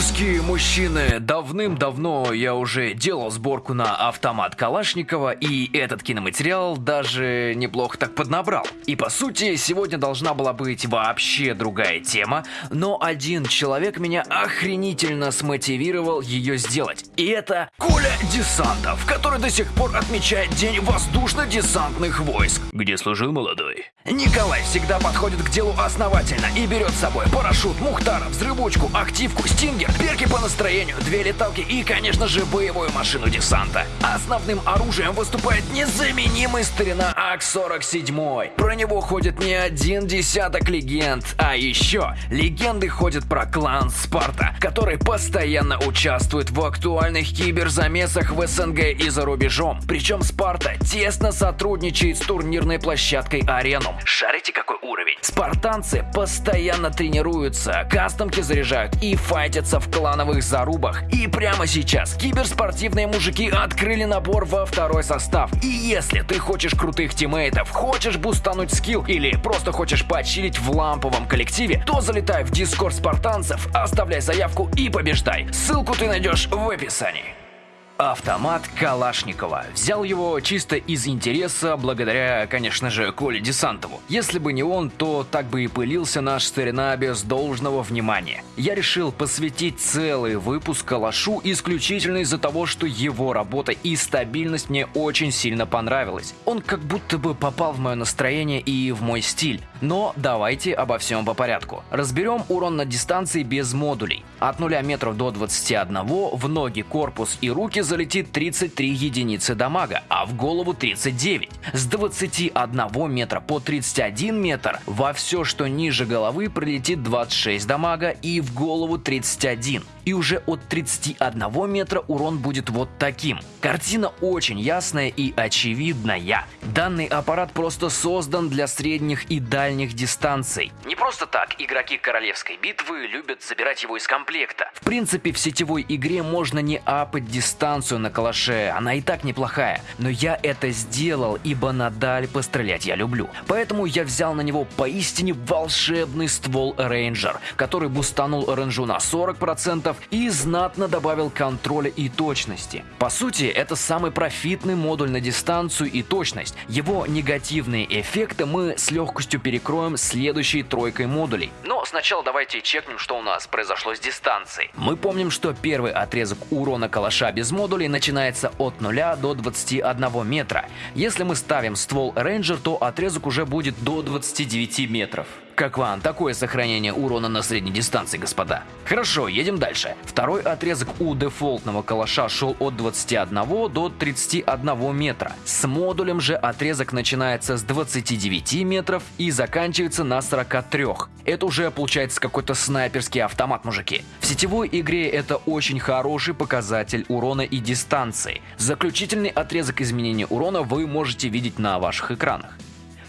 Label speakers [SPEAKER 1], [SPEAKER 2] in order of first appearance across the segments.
[SPEAKER 1] Курские мужчины, давным-давно я уже делал сборку на автомат Калашникова, и этот киноматериал даже неплохо так поднабрал. И по сути, сегодня должна была быть вообще другая тема, но один человек меня охренительно смотивировал ее сделать. И это Коля Десантов, который до сих пор отмечает День воздушно-десантных войск. Где служил молодой? Николай всегда подходит к делу основательно и берет с собой парашют, мухтара, взрывучку, активку, стингер, перки по настроению, две леталки и, конечно же, боевую машину десанта. Основным оружием выступает незаменимый старина АК-47. Про него ходит не один десяток легенд, а еще легенды ходят про клан Спарта, который постоянно участвует в актуальных киберзамесах в СНГ и за рубежом. Причем Спарта тесно сотрудничает с турнирной площадкой Арену. Шарите какой уровень? Спартанцы постоянно тренируются, кастомки заряжают и файтятся в клановых зарубах. И прямо сейчас киберспортивные мужики открыли набор во второй состав. И если ты хочешь крутых тиммейтов, хочешь бустануть скилл или просто хочешь почилить в ламповом коллективе, то залетай в дискорд спартанцев, оставляй заявку и побеждай. Ссылку ты найдешь в описании. Автомат Калашникова. Взял его чисто из интереса, благодаря, конечно же, Коле Десантову. Если бы не он, то так бы и пылился наш старина без должного внимания. Я решил посвятить целый выпуск Калашу исключительно из-за того, что его работа и стабильность мне очень сильно понравилась. Он как будто бы попал в мое настроение и в мой стиль. Но давайте обо всем по порядку. Разберем урон на дистанции без модулей. От 0 метров до 21 в ноги, корпус и руки залетит 33 единицы дамага, а в голову 39. С 21 метра по 31 метр во все, что ниже головы, прилетит 26 дамага и в голову 31. И уже от 31 метра урон будет вот таким. Картина очень ясная и очевидная. Данный аппарат просто создан для средних и дальних дистанций. Не просто так игроки королевской битвы любят собирать его из комплекта. В принципе, в сетевой игре можно не апать дистанцию на калаше, она и так неплохая. Но я это сделал, ибо на даль пострелять я люблю. Поэтому я взял на него поистине волшебный ствол Рейнджер, который бустанул рейнджу на 40% и знатно добавил контроля и точности. По сути, это самый профитный модуль на дистанцию и точность. Его негативные эффекты мы с легкостью перекроем следующей тройкой модулей. Но сначала давайте чекнем, что у нас произошло с дистанцией. Мы помним, что первый отрезок урона калаша без модулей начинается от 0 до 21 метра. Если мы ставим ствол Рейнджер, то отрезок уже будет до 29 метров. Как вам такое сохранение урона на средней дистанции, господа? Хорошо, едем дальше. Второй отрезок у дефолтного калаша шел от 21 до 31 метра. С модулем же отрезок начинается с 29 метров и заканчивается на 43. Это уже получается какой-то снайперский автомат, мужики. В сетевой игре это очень хороший показатель урона и дистанции. Заключительный отрезок изменения урона вы можете видеть на ваших экранах.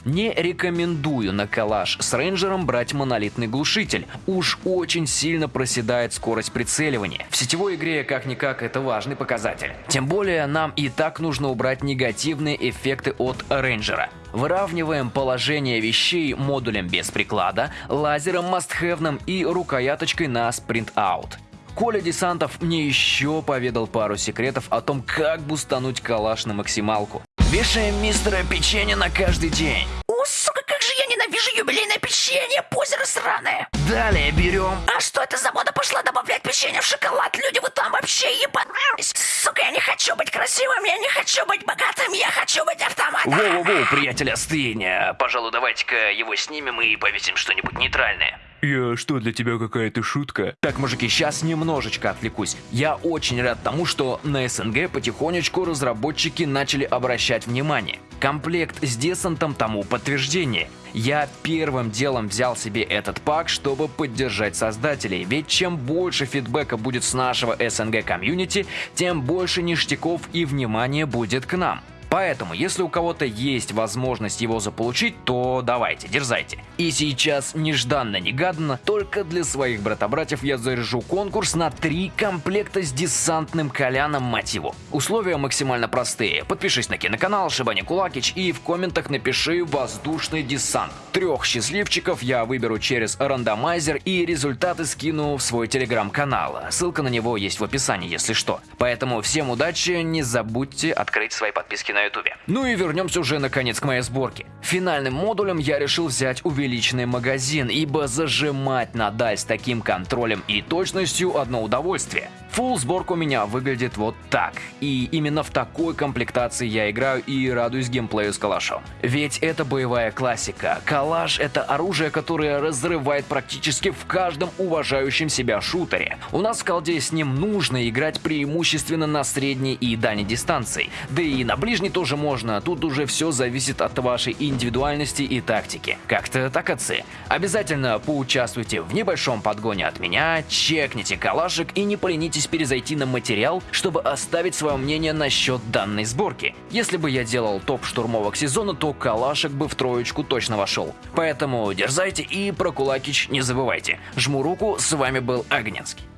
[SPEAKER 1] Не рекомендую на калаш с рейнджером брать монолитный глушитель. Уж очень сильно проседает скорость прицеливания. В сетевой игре как-никак это важный показатель. Тем более нам и так нужно убрать негативные эффекты от рейнджера. Выравниваем положение вещей модулем без приклада, лазером мастхевным и рукояточкой на спринт-аут. Коля Десантов мне еще поведал пару секретов о том, как бустануть калаш на максималку. Вешаем мистера печенье на каждый день.
[SPEAKER 2] О, сука, как же я ненавижу юбилейное печенье, позеро сраное.
[SPEAKER 1] Далее берем...
[SPEAKER 2] А что это за мода пошла добавлять печенье в шоколад? Люди, вы там вообще ебанулись. Сука, я не хочу быть красивым, я не хочу быть богатым, я хочу быть автоматом.
[SPEAKER 1] Воу-воу, приятель, остынь. Пожалуй, давайте-ка его снимем и повесим что-нибудь нейтральное.
[SPEAKER 3] Я что, для тебя какая-то шутка?
[SPEAKER 1] Так, мужики, сейчас немножечко отвлекусь. Я очень рад тому, что на СНГ потихонечку разработчики начали обращать внимание. Комплект с десантом тому подтверждение. Я первым делом взял себе этот пак, чтобы поддержать создателей, ведь чем больше фидбэка будет с нашего СНГ комьюнити, тем больше ништяков и внимания будет к нам. Поэтому, если у кого-то есть возможность его заполучить, то давайте, дерзайте. И сейчас, нежданно-негаданно, только для своих брата-братьев я заряжу конкурс на три комплекта с десантным коляном, мать его. Условия максимально простые. Подпишись на киноканал Шибани Кулакич и в комментах напиши «Воздушный десант». Трех счастливчиков я выберу через рандомайзер и результаты скину в свой телеграм-канал. Ссылка на него есть в описании, если что. Поэтому всем удачи, не забудьте открыть свои подписки на ютубе. Ну и вернемся уже наконец к моей сборке. Финальным модулем я решил взять увеличенный магазин, ибо зажимать на даль с таким контролем и точностью одно удовольствие. Фулл сборка у меня выглядит вот так. И именно в такой комплектации я играю и радуюсь геймплею с калашом. Ведь это боевая классика. Калаш это оружие, которое разрывает практически в каждом уважающем себя шутере. У нас в колде с ним нужно играть преимущественно на средней и дальней дистанции. Да и на ближней тоже можно, тут уже все зависит от вашей индивидуальности и тактики. Как-то так, отцы. Обязательно поучаствуйте в небольшом подгоне от меня, чекните калашик и не поленитесь перезайти на материал, чтобы оставить свое мнение насчет данной сборки. Если бы я делал топ штурмовок сезона, то калашик бы в троечку точно вошел. Поэтому дерзайте и про кулакич не забывайте. Жму руку, с вами был Огненский.